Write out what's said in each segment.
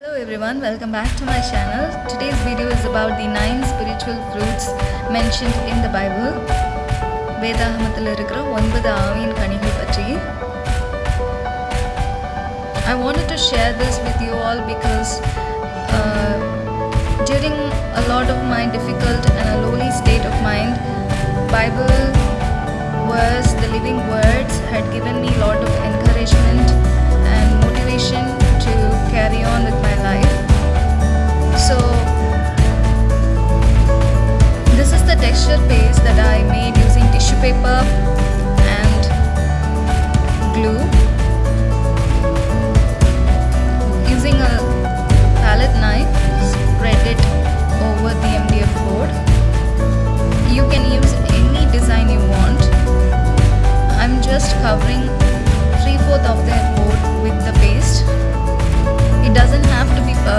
Hello everyone, welcome back to my channel. Today's video is about the nine spiritual fruits mentioned in the Bible. வேதாகமத்தில் இருக்கிற ஒன்பது ஆவியின் கனிகள் பற்றி I wanted to share this with you all because uh, during a lot of my difficult and a lonely state of mind, Bible verse, the living words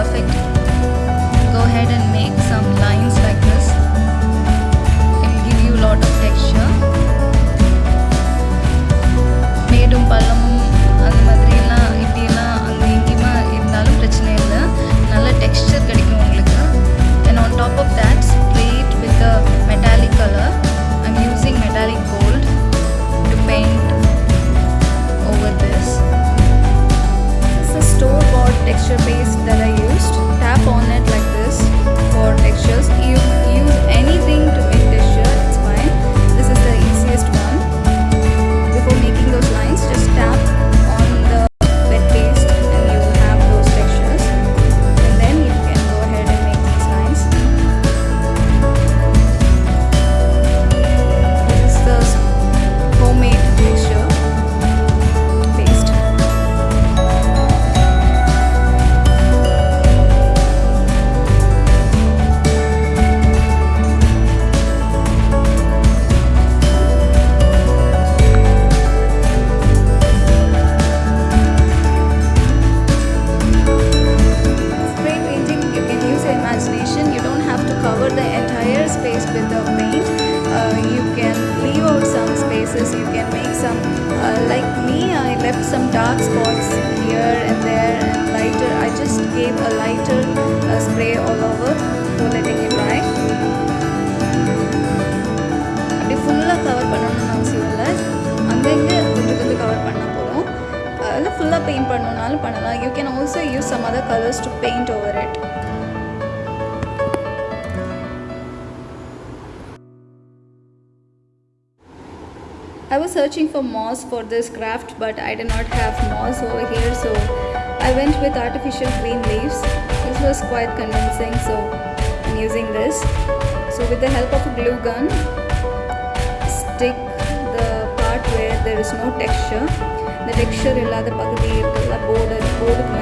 perfect. Places. You can make some, uh, like me, I left some dark spots here and there and lighter. I just gave a lighter uh, spray all over so letting it dry. அப்படி ஃபுல்லாக cover பண்ணணும்னு அவசியம் இல்லை அங்கங்கே கொஞ்சம் கொஞ்சம் cover பண்ண போகிறோம் அதில் ஃபுல்லாக பெயிண்ட் பண்ணணுன்னாலும் பண்ணலாம் you can also use some other colours to paint over it I was searching for moss for this craft but I did not have moss over here so I went with artificial green leaves. This was quite convincing so I'm using this. So with the help of a glue gun, stick the part where there is no texture. The texture illada the irukala board board